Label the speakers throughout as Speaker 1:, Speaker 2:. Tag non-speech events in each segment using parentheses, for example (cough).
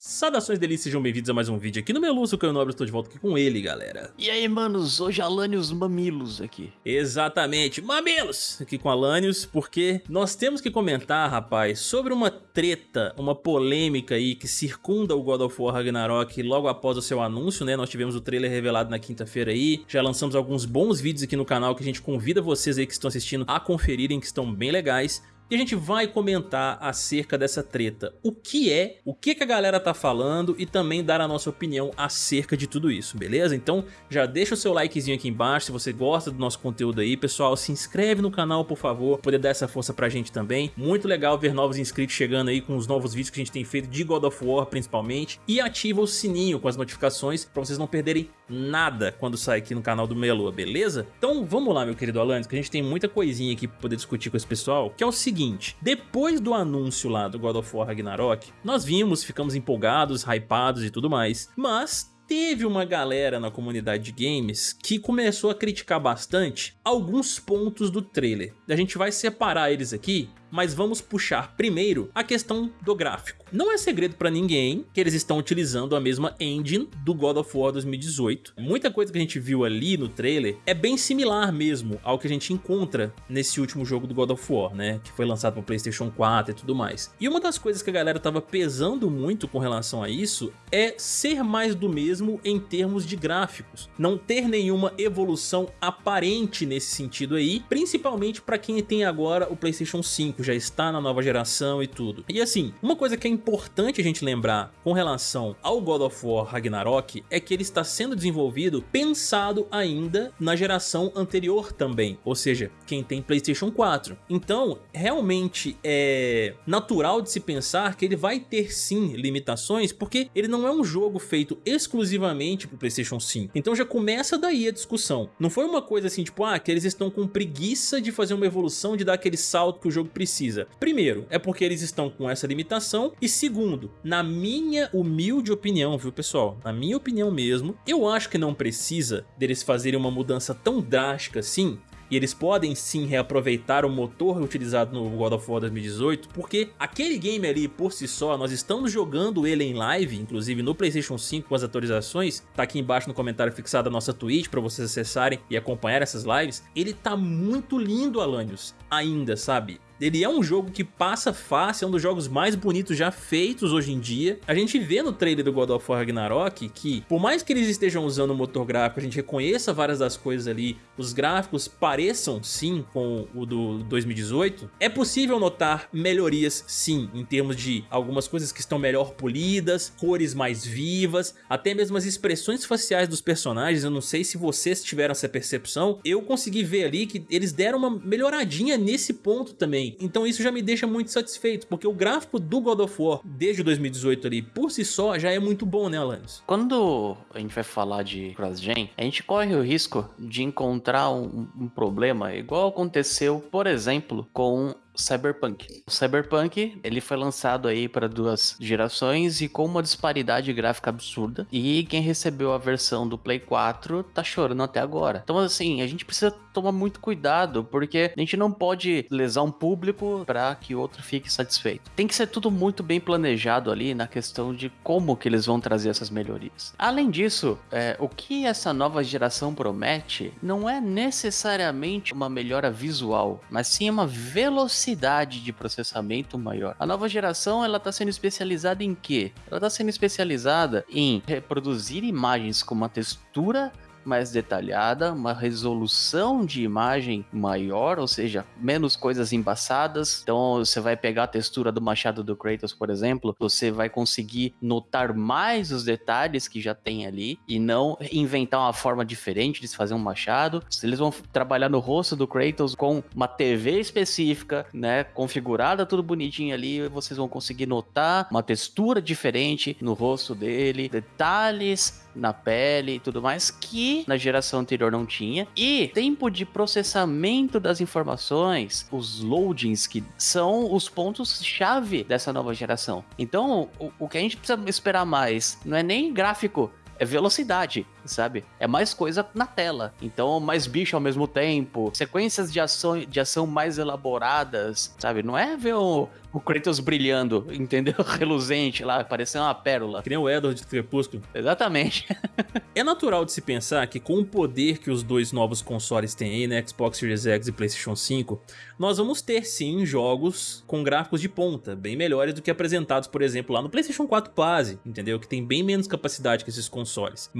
Speaker 1: Saudações delícias, sejam bem-vindos a mais um vídeo aqui no Meluço, o Caio Nobre, estou de volta aqui com ele, galera.
Speaker 2: E aí, manos, hoje Alanios Mamilos aqui.
Speaker 1: Exatamente, Mamilos, aqui com Alanios, porque nós temos que comentar, rapaz, sobre uma treta, uma polêmica aí que circunda o God of War Ragnarok logo após o seu anúncio, né? Nós tivemos o trailer revelado na quinta-feira aí, já lançamos alguns bons vídeos aqui no canal que a gente convida vocês aí que estão assistindo a conferirem, que estão bem legais. E a gente vai comentar acerca dessa treta. O que é, o que, a galera tá falando e também dar a nossa opinião acerca de tudo isso, beleza? Então já deixa o seu likezinho aqui embaixo se você gosta do nosso conteúdo aí. Pessoal, se inscreve no canal, por favor, poder dar essa força pra gente também. Muito legal ver novos inscritos chegando aí com os novos vídeos que a gente tem feito de God of War, principalmente. E ativa o sininho com as notificações pra vocês não perderem nada quando sair aqui no canal do Meloa, beleza? Então vamos lá, meu querido Alanis, que a gente tem muita coisinha aqui pra poder discutir com esse pessoal, que é o seguinte seguinte, depois do anúncio lá do God of War Ragnarok, nós vimos, ficamos empolgados, hypados e tudo mais, mas teve uma galera na comunidade de games que começou a criticar bastante alguns pontos do trailer. A gente vai separar eles aqui mas vamos puxar primeiro a questão do gráfico. Não é segredo pra ninguém que eles estão utilizando a mesma engine do God of War 2018. Muita coisa que a gente viu ali no trailer é bem similar mesmo ao que a gente encontra nesse último jogo do God of War, né? Que foi lançado no Playstation 4 e tudo mais. E uma das coisas que a galera tava pesando muito com relação a isso é ser mais do mesmo em termos de gráficos. Não ter nenhuma evolução aparente nesse sentido aí, principalmente para quem tem agora o Playstation 5 5 já está na nova geração e tudo. E assim, uma coisa que é importante a gente lembrar com relação ao God of War Ragnarok é que ele está sendo desenvolvido pensado ainda na geração anterior também, ou seja, quem tem Playstation 4. Então, realmente é natural de se pensar que ele vai ter sim limitações, porque ele não é um jogo feito exclusivamente para o Playstation 5. Então já começa daí a discussão. Não foi uma coisa assim, tipo, ah, que eles estão com preguiça de fazer uma evolução, de dar aquele salto que o jogo precisa precisa. Primeiro, é porque eles estão com essa limitação. E segundo, na minha humilde opinião, viu pessoal, na minha opinião mesmo, eu acho que não precisa deles fazerem uma mudança tão drástica assim, e eles podem sim reaproveitar o motor utilizado no God of War 2018, porque aquele game ali por si só, nós estamos jogando ele em live, inclusive no Playstation 5 com as atualizações, tá aqui embaixo no comentário fixado a nossa Twitch para vocês acessarem e acompanhar essas lives, ele tá muito lindo, Alanios, ainda, sabe? Ele é um jogo que passa fácil, é um dos jogos mais bonitos já feitos hoje em dia. A gente vê no trailer do God of War Ragnarok que, por mais que eles estejam usando o motor gráfico, a gente reconheça várias das coisas ali, os gráficos pareçam sim com o do 2018, é possível notar melhorias sim, em termos de algumas coisas que estão melhor polidas, cores mais vivas, até mesmo as expressões faciais dos personagens, eu não sei se vocês tiveram essa percepção, eu consegui ver ali que eles deram uma melhoradinha nesse ponto também, então isso já me deixa muito satisfeito, porque o gráfico do God of War desde 2018 ali, por si só, já é muito bom, né, Alanis?
Speaker 2: Quando a gente vai falar de cross-gen, a gente corre o risco de encontrar um, um problema igual aconteceu, por exemplo, com Cyberpunk. O Cyberpunk, ele foi lançado aí para duas gerações e com uma disparidade gráfica absurda. E quem recebeu a versão do Play 4 tá chorando até agora. Então assim, a gente precisa tomar muito cuidado, porque a gente não pode lesar um público para que outro fique satisfeito. Tem que ser tudo muito bem planejado ali na questão de como que eles vão trazer essas melhorias. Além disso, é, o que essa nova geração promete não é necessariamente uma melhora visual, mas sim uma velocidade capacidade de processamento maior. A nova geração ela está sendo especializada em quê? Ela está sendo especializada em reproduzir imagens com uma textura mais detalhada, uma resolução de imagem maior, ou seja, menos coisas embaçadas. Então você vai pegar a textura do machado do Kratos, por exemplo, você vai conseguir notar mais os detalhes que já tem ali e não inventar uma forma diferente de se fazer um machado. Eles vão trabalhar no rosto do Kratos com uma TV específica, né, configurada tudo bonitinho ali, vocês vão conseguir notar uma textura diferente no rosto dele, detalhes na pele e tudo mais que na geração anterior não tinha. E tempo de processamento das informações, os loadings que são os pontos chave dessa nova geração. Então, o, o que a gente precisa esperar mais não é nem gráfico, é velocidade. Sabe? É mais coisa na tela. Então, mais bicho ao mesmo tempo, sequências de ação, de ação mais elaboradas, sabe? Não é ver o, o Kratos brilhando, entendeu? (laughs) Reluzente lá, parecendo uma pérola.
Speaker 1: Que nem o Edward de Crepúsculo.
Speaker 2: Exatamente. (laughs)
Speaker 1: é natural de se pensar que com o poder que os dois novos consoles têm aí, né, Xbox Series X e Playstation 5, nós vamos ter sim jogos com gráficos de ponta, bem melhores do que apresentados, por exemplo, lá no Playstation 4 Base, entendeu? Que tem bem menos capacidade que esses consoles.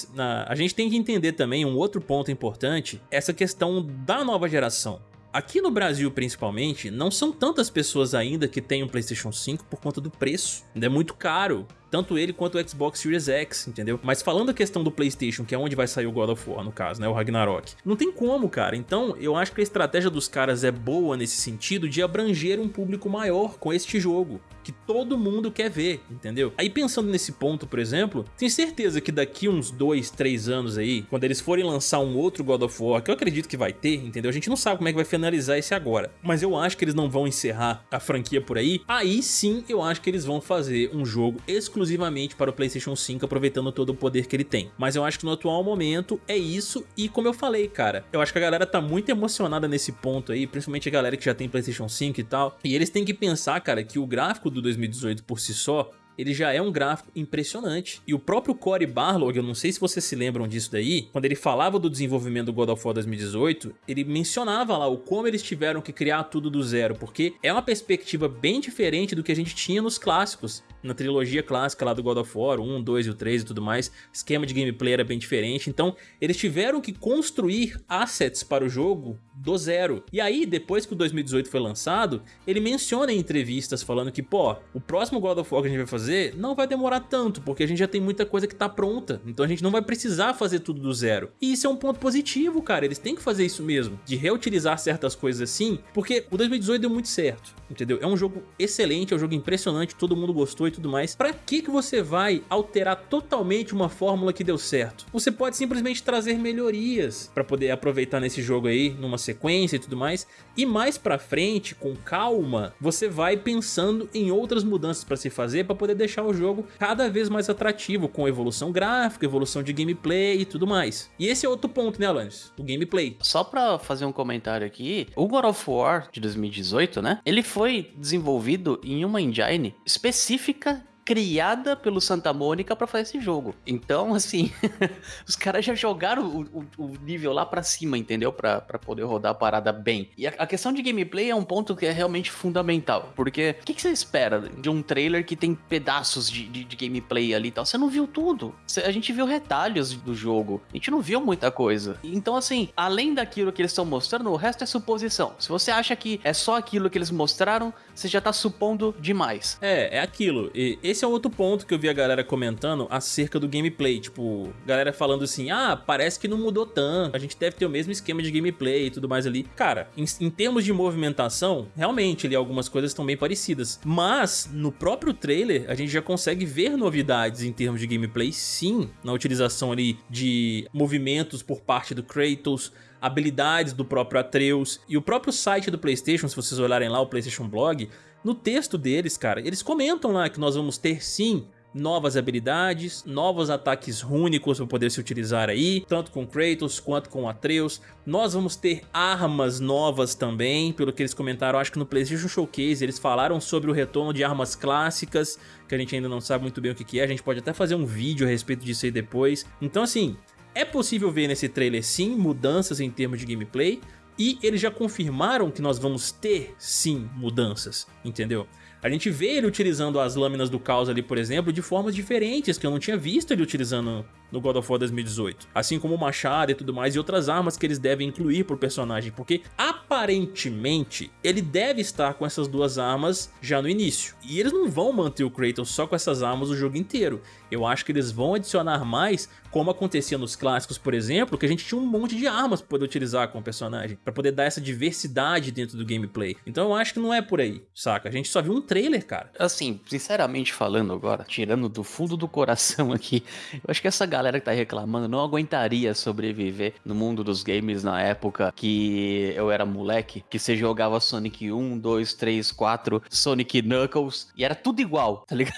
Speaker 1: Mas na, a gente tem que entender também um outro ponto importante, essa questão da nova geração. Aqui no Brasil, principalmente, não são tantas pessoas ainda que têm um Playstation 5 por conta do preço. Ainda é muito caro tanto ele quanto o Xbox Series X, entendeu? Mas falando a questão do Playstation, que é onde vai sair o God of War, no caso, né, o Ragnarok, não tem como, cara. Então, eu acho que a estratégia dos caras é boa nesse sentido de abranger um público maior com este jogo que todo mundo quer ver, entendeu? Aí pensando nesse ponto, por exemplo, tenho certeza que daqui uns 2, 3 anos aí, quando eles forem lançar um outro God of War, que eu acredito que vai ter, entendeu? A gente não sabe como é que vai finalizar esse agora, mas eu acho que eles não vão encerrar a franquia por aí, aí sim eu acho que eles vão fazer um jogo exclusivo exclusivamente para o Playstation 5, aproveitando todo o poder que ele tem. Mas eu acho que no atual momento é isso, e como eu falei, cara, eu acho que a galera tá muito emocionada nesse ponto aí, principalmente a galera que já tem Playstation 5 e tal, e eles têm que pensar, cara, que o gráfico do 2018 por si só ele já é um gráfico impressionante. E o próprio Cory Barlog, eu não sei se vocês se lembram disso daí, quando ele falava do desenvolvimento do God of War 2018, ele mencionava lá o como eles tiveram que criar tudo do zero, porque é uma perspectiva bem diferente do que a gente tinha nos clássicos, na trilogia clássica lá do God of War, 1, 2 e o 3 e tudo mais, esquema de gameplay era bem diferente, então eles tiveram que construir assets para o jogo do zero. E aí, depois que o 2018 foi lançado, ele menciona em entrevistas falando que, pô, o próximo God of War que a gente vai fazer não vai demorar tanto, porque a gente já tem muita coisa que tá pronta, então a gente não vai precisar fazer tudo do zero. E isso é um ponto positivo, cara, eles têm que fazer isso mesmo, de reutilizar certas coisas assim, porque o 2018 deu muito certo, entendeu? É um jogo excelente, é um jogo impressionante, todo mundo gostou e tudo mais. Pra que que você vai alterar totalmente uma fórmula que deu certo? Você pode simplesmente trazer melhorias pra poder aproveitar nesse jogo aí, numa sequência e tudo mais. E mais pra frente, com calma, você vai pensando em outras mudanças pra se fazer pra poder deixar o jogo cada vez mais atrativo, com evolução gráfica, evolução de gameplay e tudo mais. E esse é outro ponto, né, Alanis? O gameplay.
Speaker 2: Só pra fazer um comentário aqui, o God of War de 2018, né? Ele foi desenvolvido em uma engine específica criada pelo Santa Mônica para fazer esse jogo. Então, (laughs) assim, (laughs) os caras já jogaram o, o, o, nível lá para cima, entendeu? Para poder rodar a parada bem. E a, a, questão de gameplay é um ponto que é realmente fundamental. Porque o que, que, você espera de um trailer que tem pedaços de, de, de gameplay ali e tal? Você não viu tudo. a gente viu retalhos do jogo. A gente não viu muita coisa. Então, assim, além daquilo que eles estão mostrando, o resto é suposição. Se você acha que é só aquilo que eles mostraram, você já tá supondo demais.
Speaker 1: É, é aquilo. E esse esse é outro ponto que eu vi a galera comentando acerca do gameplay. Tipo, galera falando assim, ah, parece que não mudou tanto, a gente deve ter o mesmo esquema de gameplay e tudo mais ali. Cara, em, em termos de movimentação, realmente ali algumas coisas estão bem parecidas. Mas, no próprio trailer, a gente já consegue ver novidades em termos de gameplay, sim, na utilização ali de movimentos por parte do Kratos, habilidades do próprio Atreus e o próprio site do Playstation, se vocês olharem lá o Playstation Blog, no texto deles, cara, eles comentam lá que nós vamos ter sim novas habilidades, novos ataques rúnicos para poder se utilizar aí, tanto com Kratos quanto com Atreus. Nós vamos ter armas novas também, pelo que eles comentaram, acho que no PlayStation Showcase eles falaram sobre o retorno de armas clássicas, que a gente ainda não sabe muito bem o que é, a gente pode até fazer um vídeo a respeito disso aí depois. Então assim, é possível ver nesse trailer sim mudanças em termos de gameplay, e eles já confirmaram que nós vamos ter, sim, mudanças, entendeu? A gente vê ele utilizando as lâminas do caos ali, por exemplo, de formas diferentes, que eu não tinha visto ele utilizando no God of War 2018. Assim como o machado e tudo mais, e outras armas que eles devem incluir pro personagem, porque aparentemente ele deve estar com essas duas armas já no início. E eles não vão manter o Kratos só com essas armas o jogo inteiro. Eu acho que eles vão adicionar mais, como acontecia nos clássicos, por exemplo, que a gente tinha um monte de armas para poder utilizar com o personagem, para poder dar essa diversidade dentro do gameplay. Então eu acho que não é por aí, saca? A gente só viu um trailer, cara.
Speaker 2: Assim, sinceramente falando agora, tirando do fundo do coração (laughs) aqui, eu acho que essa galera galera que tá reclamando não aguentaria sobreviver no mundo dos games na época que eu era moleque, que você jogava Sonic 1, 2, 3, 4, Sonic Knuckles, e era tudo igual, tá ligado?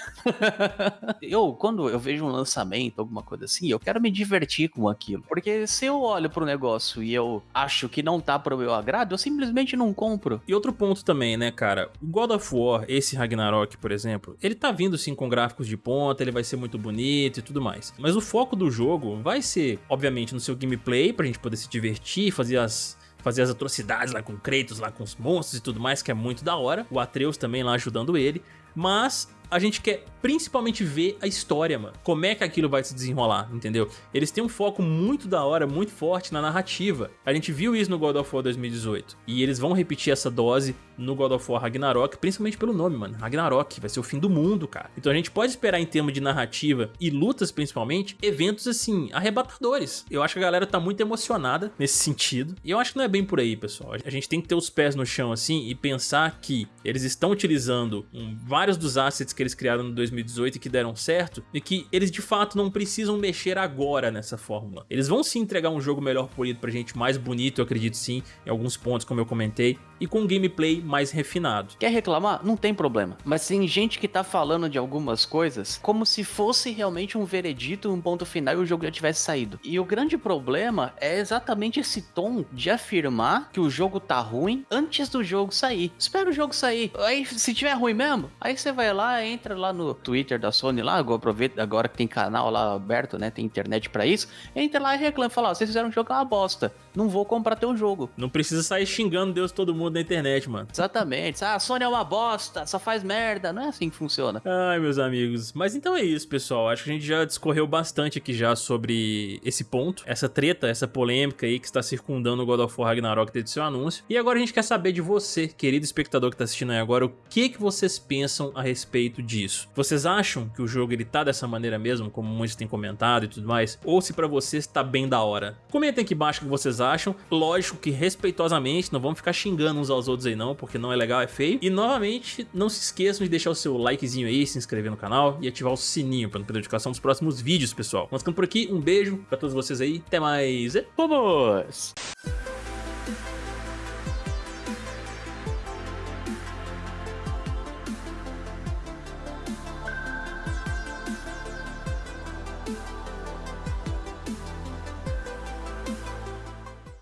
Speaker 2: (laughs) eu, quando eu vejo um lançamento, alguma coisa assim, eu quero me divertir com aquilo. Porque se eu olho pro negócio e eu acho que não tá pro meu agrado, eu simplesmente não compro.
Speaker 1: E outro ponto também, né, cara? O God of War, esse Ragnarok, por exemplo, ele tá vindo sim com gráficos de ponta, ele vai ser muito bonito e tudo mais. Mas o foco do jogo vai ser, obviamente, no seu gameplay, pra gente poder se divertir, fazer as fazer as atrocidades lá com Kratos, lá com os monstros e tudo mais, que é muito da hora. O Atreus também lá ajudando ele. Mas a gente quer principalmente ver a história, mano. Como é que aquilo vai se desenrolar, entendeu? Eles têm um foco muito da hora, muito forte na narrativa. A gente viu isso no God of War 2018. E eles vão repetir essa dose no God of War Ragnarok, principalmente pelo nome, mano. Ragnarok, vai ser o fim do mundo, cara. Então a gente pode esperar em termos de narrativa e lutas, principalmente, eventos, assim, arrebatadores. Eu acho que a galera tá muito emocionada nesse sentido. E eu acho que não é bem por aí, pessoal. A gente tem que ter os pés no chão, assim, e pensar que eles estão utilizando vários dos assets que eles criaram no 2018 e que deram certo, e que eles de fato não precisam mexer agora nessa fórmula. Eles vão sim entregar um jogo melhor polido pra gente, mais bonito, eu acredito sim, em alguns pontos, como eu comentei, e com um gameplay mais refinado.
Speaker 2: Quer reclamar? Não tem problema. Mas tem gente que tá falando de algumas coisas como se fosse realmente um veredito, um ponto final e o jogo já tivesse saído. E o grande problema é exatamente esse tom de afirmar que o jogo tá ruim antes do jogo sair. Espera o jogo sair. Aí, se tiver ruim mesmo, aí você vai lá, entra lá no Twitter da Sony lá, aproveita agora que tem canal lá aberto, né? Tem internet para isso. Entra lá e reclama, fala, ó, vocês fizeram um jogo é uma bosta. Não vou comprar teu jogo.
Speaker 1: Não precisa sair xingando Deus todo mundo na internet, mano.
Speaker 2: Exatamente. Ah, a Sony é uma bosta, só faz merda. Não é assim que funciona.
Speaker 1: Ai, meus amigos. Mas então é isso, pessoal. Acho que a gente já discorreu bastante aqui já sobre esse ponto, essa treta, essa polêmica aí que está circundando o God of War Ragnarok desde seu anúncio. E agora a gente quer saber de você, querido espectador que está assistindo aí agora, o que, que vocês pensam a respeito disso. Vocês acham que o jogo ele tá dessa maneira mesmo, como muitos têm comentado e tudo mais? Ou se pra vocês tá bem da hora? Comentem aqui embaixo o que vocês acham. Lógico que respeitosamente, não vamos ficar xingando uns aos outros aí não, porque não é legal, é feio. E novamente, não se esqueçam de deixar o seu likezinho aí, se inscrever no canal e ativar o sininho pra não perder notificação dos próximos vídeos, pessoal. Vamos ficando por aqui, um beijo pra todos vocês aí, até mais e vamos!